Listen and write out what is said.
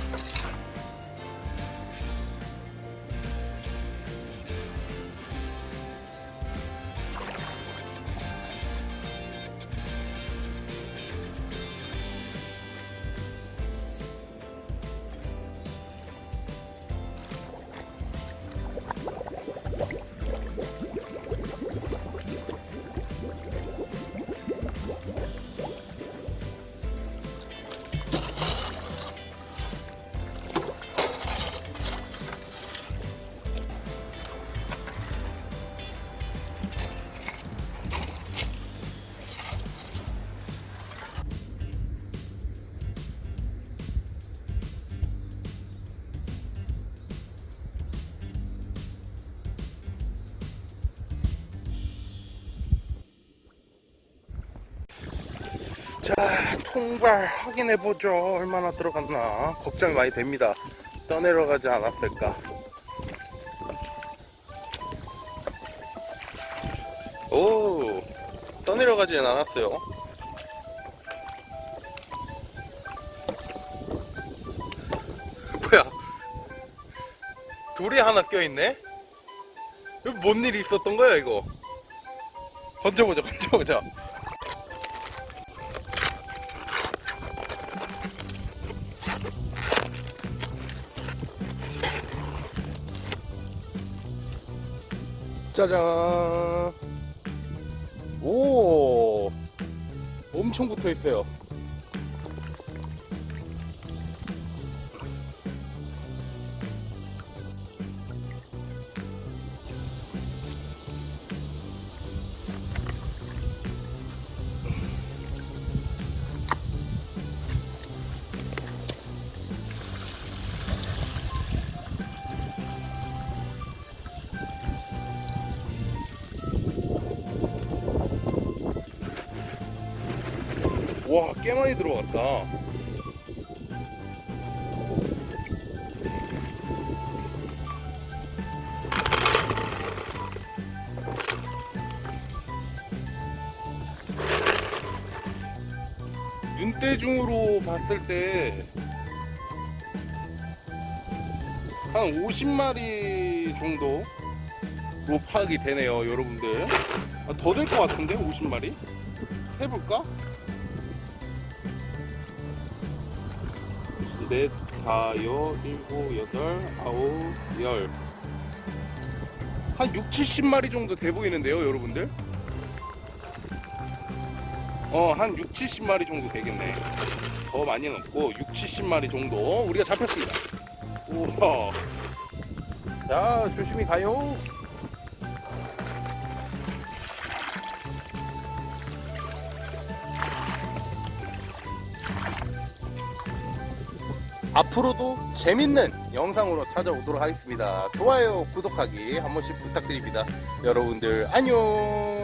し。 자 통발 확인해 보죠. 얼마나 들어갔나. 걱정이 많이 됩니다. 떠내려가지 않았을까. 오 떠내려가지는 않았어요. 뭐야? 돌이 하나 껴있네? 뭔 일이 있었던 거야 이거? 건져보자 건져보자 짜잔. 오 엄청 붙어 있어요 와 꽤 많이 들어갔다 눈대중으로 봤을 때 한 50마리 정도로 파악이 되네요 여러분들 아, 더될 것 같은데 50마리? 해볼까? 넷, 다, 여, 일곱, 여덟, 아홉, 열. 한 6, 70마리 정도 돼 보이는데요, 여러분들? 어, 한 6, 70마리 정도 되겠네. 더 많이는 없고, 6, 70마리 정도 우리가 잡혔습니다. 우와. 자, 조심히 가요. 앞으로도 재밌는 영상으로 찾아오도록 하겠습니다. 좋아요, 구독하기 한 번씩 부탁드립니다. 여러분들 안녕!